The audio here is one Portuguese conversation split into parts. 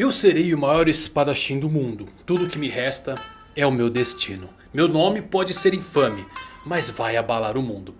Eu serei o maior espadachim do mundo. Tudo que me resta é o meu destino. Meu nome pode ser infame, mas vai abalar o mundo.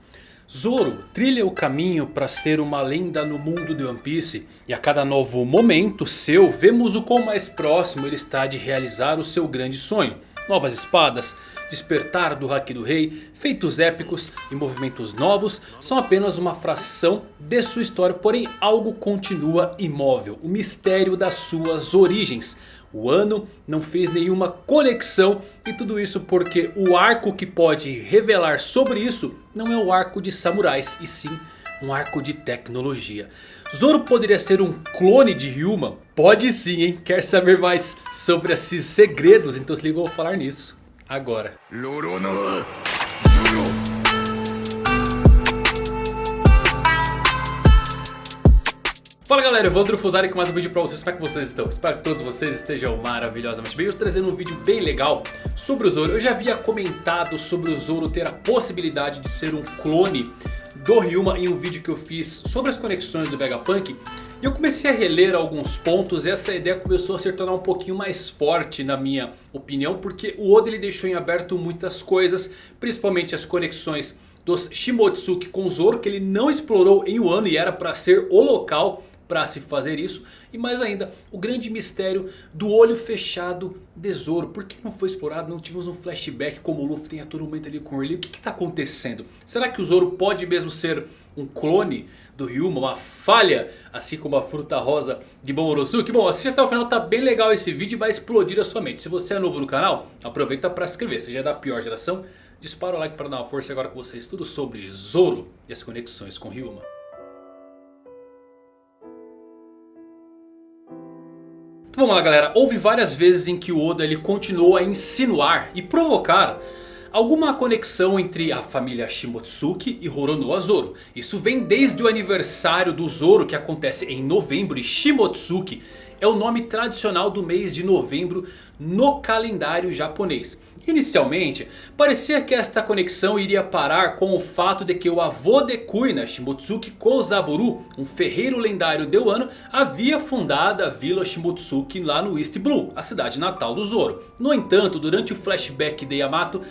Zoro trilha o caminho para ser uma lenda no mundo de One Piece. E a cada novo momento seu, vemos o quão mais próximo ele está de realizar o seu grande sonho. Novas espadas, despertar do Haki do Rei, feitos épicos e movimentos novos são apenas uma fração de sua história, porém algo continua imóvel, o mistério das suas origens. O ano não fez nenhuma conexão e tudo isso porque o arco que pode revelar sobre isso não é o arco de samurais e sim um arco de tecnologia. Zoro poderia ser um clone de Ryuma? Pode sim, hein? Quer saber mais sobre esses segredos? Então se liga, eu vou falar nisso agora. Fala galera, eu vou Fusari com mais um vídeo pra vocês, como é que vocês estão? Espero que todos vocês estejam maravilhosamente bem. Eu estou trazendo um vídeo bem legal sobre o Zoro. Eu já havia comentado sobre o Zoro ter a possibilidade de ser um clone do Ryuma em um vídeo que eu fiz sobre as conexões do Vegapunk e eu comecei a reler alguns pontos e essa ideia começou a se tornar um pouquinho mais forte na minha opinião. Porque o Oda ele deixou em aberto muitas coisas, principalmente as conexões dos Shimotsuki com Zoro. Que ele não explorou em Wano e era para ser o local para se fazer isso. E mais ainda, o grande mistério do olho fechado de Zoro. Por que não foi explorado? Não tivemos um flashback como o Luffy tem a todo momento ali com o Lee. O que está acontecendo? Será que o Zoro pode mesmo ser um clone do Ryuma, uma falha, assim como a fruta rosa de Momorosuke. Bom, assiste até o final, tá bem legal esse vídeo e vai explodir a sua mente. Se você é novo no canal, aproveita para se inscrever. Se já é da pior geração, dispara o like para dar uma força agora com vocês. Tudo sobre Zoro e as conexões com Ryuma. Então vamos lá galera, houve várias vezes em que o Oda ele continuou a insinuar e provocar alguma conexão entre a família Shimotsuki e Horonoa Zoro. Isso vem desde o aniversário do Zoro que acontece em novembro e Shimotsuki é o nome tradicional do mês de novembro no calendário japonês. Inicialmente, parecia que esta conexão iria parar com o fato de que o avô de Kuina, Shimotsuki Kozaburu, um ferreiro lendário de Wano, havia fundado a vila Shimotsuki lá no East Blue, a cidade natal do Zoro. No entanto, durante o flashback de Yamato,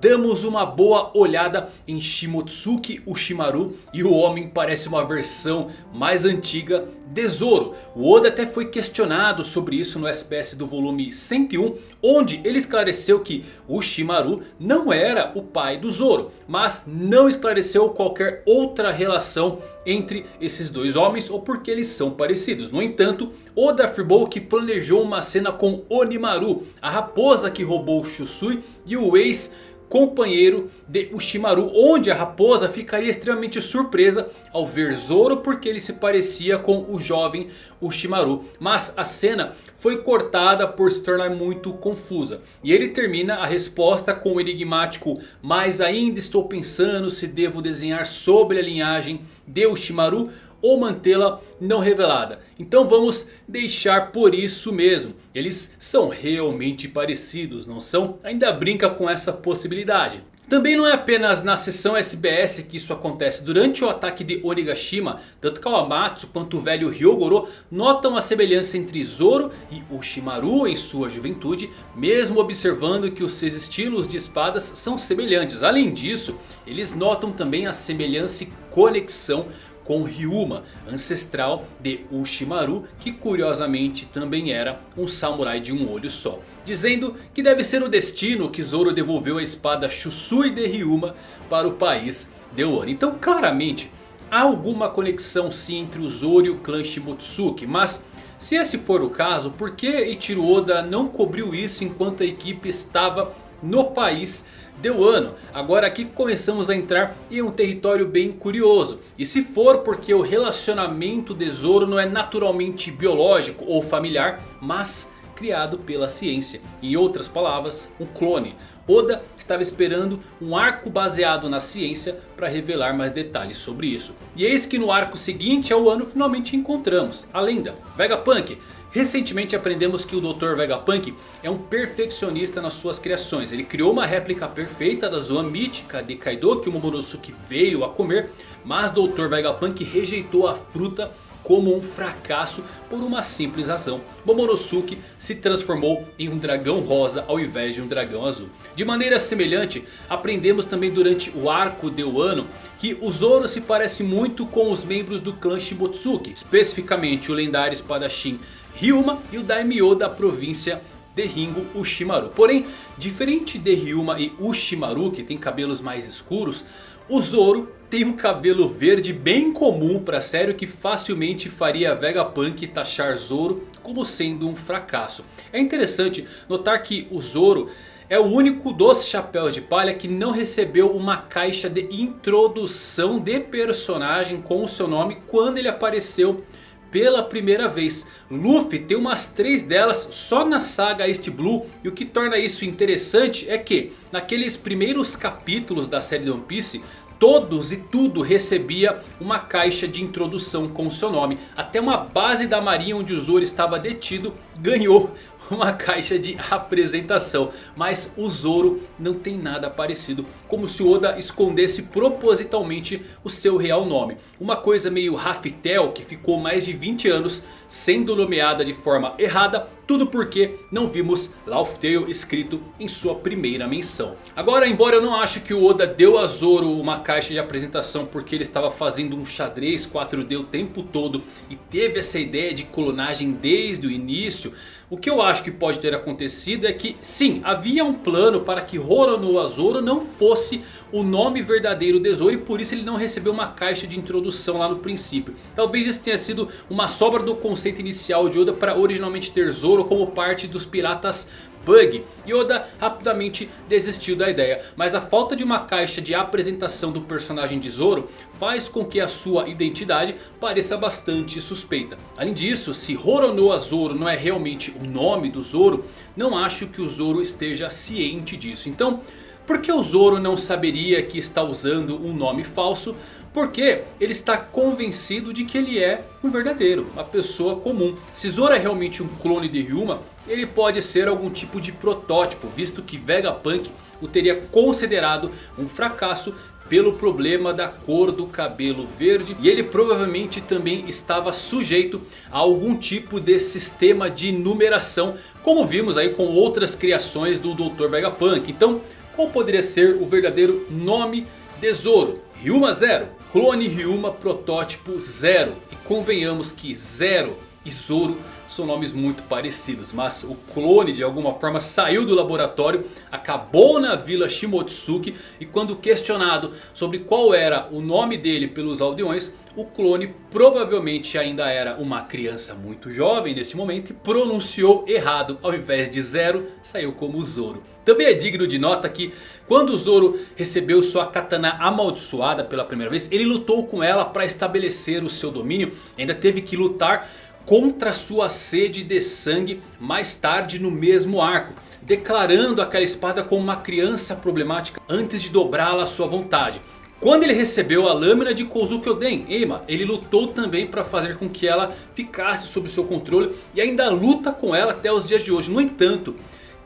damos uma boa olhada em Shimotsuki Ushimaru e o homem parece uma versão mais antiga de Zoro. O Oda até foi questionado sobre isso no SPS do volume 101 onde ele esclareceu que Ushimaru não era o pai do Zoro. Mas não esclareceu qualquer outra relação entre esses dois homens ou porque eles são parecidos. No entanto, Oda afirmou que planejou uma cena com Onimaru, a raposa que roubou Shusui e o ex companheiro de Ushimaru. Onde a raposa ficaria extremamente surpresa ao ver Zoro porque ele se parecia com o jovem Ushimaru. Mas a cena foi cortada por se tornar muito confusa. E ele termina a resposta com o enigmático. Mas ainda estou pensando se devo desenhar sobre a linhagem de Ushimaru ou mantê-la não revelada. Então vamos deixar por isso mesmo. Eles são realmente parecidos, não são? Ainda brinca com essa possibilidade. Também não é apenas na sessão SBS que isso acontece. Durante o ataque de Onigashima, tanto Kawamatsu quanto o velho Ryogoro notam a semelhança entre Zoro e Ushimaru em sua juventude. Mesmo observando que os seus estilos de espadas são semelhantes. Além disso, eles notam também a semelhança e conexão com Ryuma, ancestral de Ushimaru, que curiosamente também era um samurai de um olho só. Dizendo que deve ser o destino que Zoro devolveu a espada Shusui de Ryuma para o país de Wano. Então claramente há alguma conexão sim entre o Zoro e o clã Shimotsuki, mas... Se esse for o caso, por que Eiichiro Oda não cobriu isso enquanto a equipe estava no país de Wano. Agora aqui começamos a entrar em um território bem curioso. E se for porque o relacionamento de Zoro não é naturalmente biológico ou familiar, mas criado pela ciência. Em outras palavras, um clone. Oda estava esperando um arco baseado na ciência para revelar mais detalhes sobre isso. E eis que no arco seguinte ao ano finalmente encontramos a lenda Vegapunk. Recentemente aprendemos que o Dr. Vegapunk é um perfeccionista nas suas criações. Ele criou uma réplica perfeita da zoa mítica de Kaido que o Momonosuke veio a comer. Mas Dr. Vegapunk rejeitou a fruta como um fracasso por uma simples razão. Momonosuke se transformou em um dragão rosa ao invés de um dragão azul. De maneira semelhante, aprendemos também durante o arco de Wano que o Zoro se parece muito com os membros do clã Shibotsuki. Especificamente o lendário espadachim Ryuma e o Daimyo da província de Ringo Ushimaru. Porém, diferente de Ryuma e Ushimaru que tem cabelos mais escuros, o Zoro tem um cabelo verde bem comum para a série que facilmente faria Vegapunk taxar Zoro como sendo um fracasso. É interessante notar que o Zoro é o único dos chapéus de palha que não recebeu uma caixa de introdução de personagem com o seu nome quando ele apareceu pela primeira vez. Luffy tem umas três delas só na saga East Blue. E o que torna isso interessante é que naqueles primeiros capítulos da série One Piece... Todos e tudo recebia uma caixa de introdução com seu nome. Até uma base da marinha onde o Zoro estava detido ganhou uma caixa de apresentação. Mas o Zoro não tem nada parecido. Como se Oda escondesse propositalmente o seu real nome. Uma coisa meio Raftel que ficou mais de 20 anos sendo nomeada de forma errada. Tudo porque não vimos Laugh escrito em sua primeira menção. Agora embora eu não acho que o Oda deu a Zoro uma caixa de apresentação porque ele estava fazendo um xadrez 4D o tempo todo. E teve essa ideia de clonagem desde o início. O que eu acho que pode ter acontecido é que sim, havia um plano para que Roronoa Zoro não fosse o nome verdadeiro de Zoro. E por isso ele não recebeu uma caixa de introdução lá no princípio. Talvez isso tenha sido uma sobra do conceito inicial de Oda para originalmente ter Zoro como parte dos piratas Bug. Yoda rapidamente desistiu da ideia. Mas a falta de uma caixa de apresentação do personagem de Zoro faz com que a sua identidade pareça bastante suspeita. Além disso, se Roronoa Zoro não é realmente o nome do Zoro, não acho que o Zoro esteja ciente disso. Então, por que o Zoro não saberia que está usando um nome falso? Porque ele está convencido de que ele é um verdadeiro, uma pessoa comum. Se Zoro é realmente um clone de Ryuma, ele pode ser algum tipo de protótipo, visto que Vegapunk o teria considerado um fracasso pelo problema da cor do cabelo verde. E ele provavelmente também estava sujeito a algum tipo de sistema de numeração. Como vimos aí com outras criações do Dr. Vegapunk. Então qual poderia ser o verdadeiro nome de Zoro? Ryuma Zero, clone Ryuma protótipo Zero. E convenhamos que Zero e Zoro são nomes muito parecidos. Mas o clone de alguma forma saiu do laboratório, acabou na vila Shimotsuki. E quando questionado sobre qual era o nome dele pelos aldeões... O clone provavelmente ainda era uma criança muito jovem nesse momento e pronunciou errado. Ao invés de Zero, saiu como Zoro. Também é digno de nota que quando Zoro recebeu sua katana amaldiçoada pela primeira vez... Ele lutou com ela para estabelecer o seu domínio. Ainda teve que lutar contra sua sede de sangue mais tarde no mesmo arco. Declarando aquela espada como uma criança problemática antes de dobrá-la à sua vontade. Quando ele recebeu a lâmina de Kozuki Oden, Eima, ele lutou também para fazer com que ela ficasse sob seu controle. E ainda luta com ela até os dias de hoje. No entanto,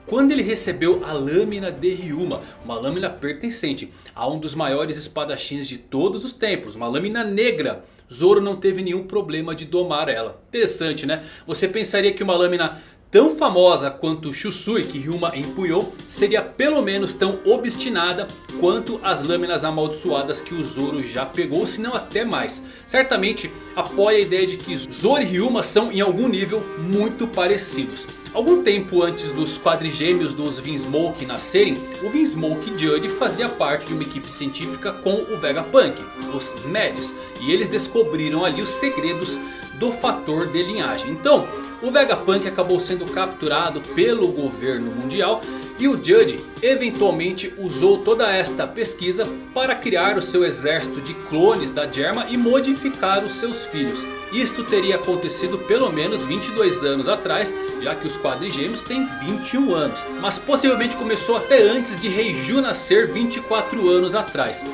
quando ele recebeu a lâmina de Ryuma, uma lâmina pertencente a um dos maiores espadachins de todos os tempos, uma lâmina negra. Zoro não teve nenhum problema de domar ela. Interessante né? Você pensaria que uma lâmina tão famosa quanto Shusui que Ryuma empunhou seria pelo menos tão obstinada quanto as lâminas amaldiçoadas que o Zoro já pegou, se não até mais. Certamente apoia a ideia de que Zoro e Ryuma são em algum nível muito parecidos. Algum tempo antes dos quadrigêmeos dos Vinsmoke nascerem, o Vinsmoke Judge fazia parte de uma equipe científica com o Vegapunk, os Mads. E eles descobriram ali os segredos do fator de linhagem. Então, o Vegapunk acabou sendo capturado pelo governo mundial e o Judge eventualmente usou toda esta pesquisa para criar o seu exército de clones da Germa e modificar os seus filhos. Isto teria acontecido pelo menos 22 anos atrás, já que os quadrigêmeos têm 21 anos. Mas possivelmente começou até antes de Reiju nascer 24 anos atrás.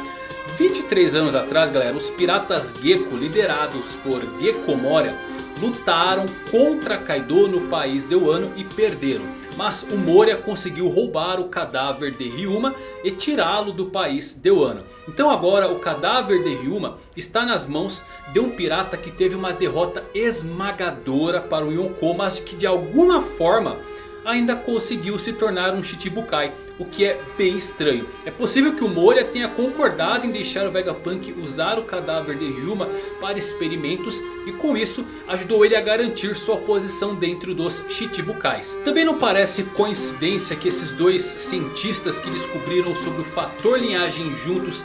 23 anos atrás galera, os piratas Gecko liderados por Gecko Moria lutaram contra Kaido no país de Wano e perderam. Mas o Moria conseguiu roubar o cadáver de Ryuma e tirá-lo do país de Wano. Então agora o cadáver de Ryuma está nas mãos de um pirata que teve uma derrota esmagadora para o Yonkou. Mas que de alguma forma ainda conseguiu se tornar um Shichibukai. O que é bem estranho. É possível que o Moria tenha concordado em deixar o Vegapunk usar o cadáver de Ryuma para experimentos. E com isso ajudou ele a garantir sua posição dentro dos Shichibukais. Também não parece coincidência que esses dois cientistas que descobriram sobre o fator linhagem juntos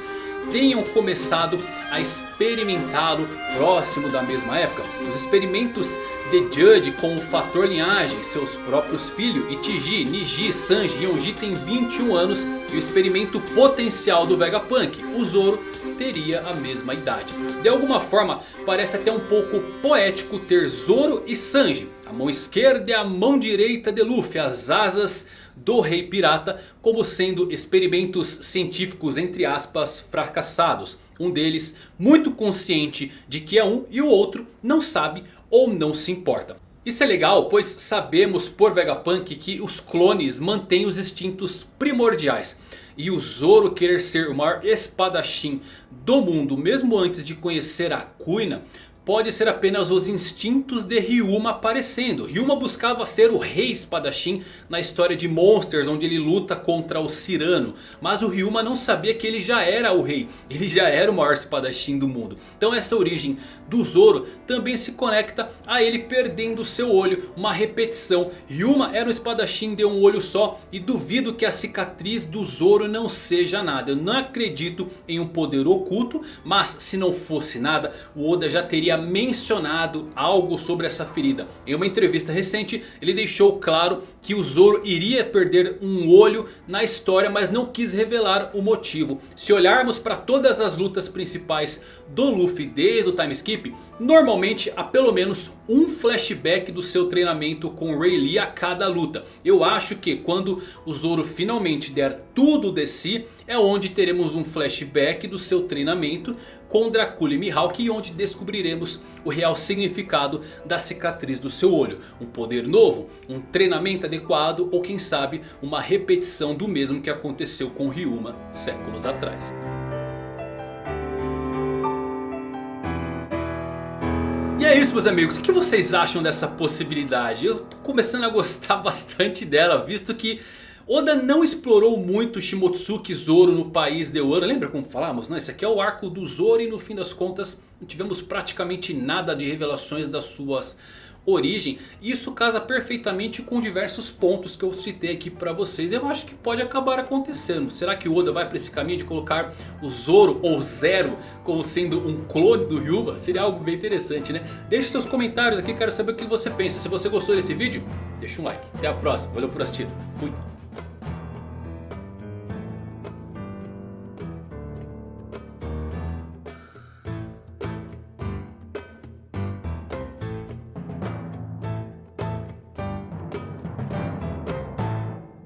tenham começado a experimentá-lo próximo da mesma época. Os experimentos de Judge com o fator linhagem, seus próprios filhos, Itiji, Niji, Sanji e Yonji têm 21 anos e o experimento potencial do Vegapunk, o Zoro, teria a mesma idade. De alguma forma parece até um pouco poético ter Zoro e Sanji, a mão esquerda e a mão direita de Luffy, as asas do Rei Pirata como sendo experimentos científicos entre aspas fracassados. Um deles muito consciente de que é um e o outro não sabe ou não se importa. Isso é legal pois sabemos por Vegapunk que os clones mantêm os instintos primordiais. E o Zoro querer ser o maior espadachim do mundo mesmo antes de conhecer a Kuina pode ser apenas os instintos de Ryuma aparecendo. Ryuma buscava ser o rei espadachim na história de Monsters onde ele luta contra o Cyrano. Mas o Ryuma não sabia que ele já era o rei, ele já era o maior espadachim do mundo. Então essa origem do Zoro também se conecta a ele perdendo seu olho, uma repetição. Ryuma era um espadachim de um olho só e duvido que a cicatriz do Zoro não seja nada. Eu não acredito em um poder oculto, mas se não fosse nada o Oda já teria mencionado algo sobre essa ferida. Em uma entrevista recente ele deixou claro que o Zoro iria perder um olho na história. Mas não quis revelar o motivo. Se olharmos para todas as lutas principais do Luffy desde o time skip. Normalmente há pelo menos um flashback do seu treinamento com Rayleigh a cada luta. Eu acho que quando o Zoro finalmente der tudo de si. É onde teremos um flashback do seu treinamento com Dracula e Mihawk. Onde descobriremos o real significado da cicatriz do seu olho. Um poder novo, um treinamento adequado ou quem sabe uma repetição do mesmo que aconteceu com Ryuma séculos atrás. E é isso meus amigos, o que vocês acham dessa possibilidade? Eu tô começando a gostar bastante dela, visto que Oda não explorou muito Shimotsuki Zoro no país de Wano. Lembra como falamos? Não, esse aqui é o arco do Zoro e no fim das contas não tivemos praticamente nada de revelações das suas origem. Isso casa perfeitamente com diversos pontos que eu citei aqui para vocês. Eu acho que pode acabar acontecendo. Será que o Oda vai para esse caminho de colocar o Zoro ou Zero como sendo um clone do Ryuba? Seria algo bem interessante, né? Deixe seus comentários aqui, quero saber o que você pensa. Se você gostou desse vídeo, deixa um like. Até a próxima, valeu por assistir. Fui.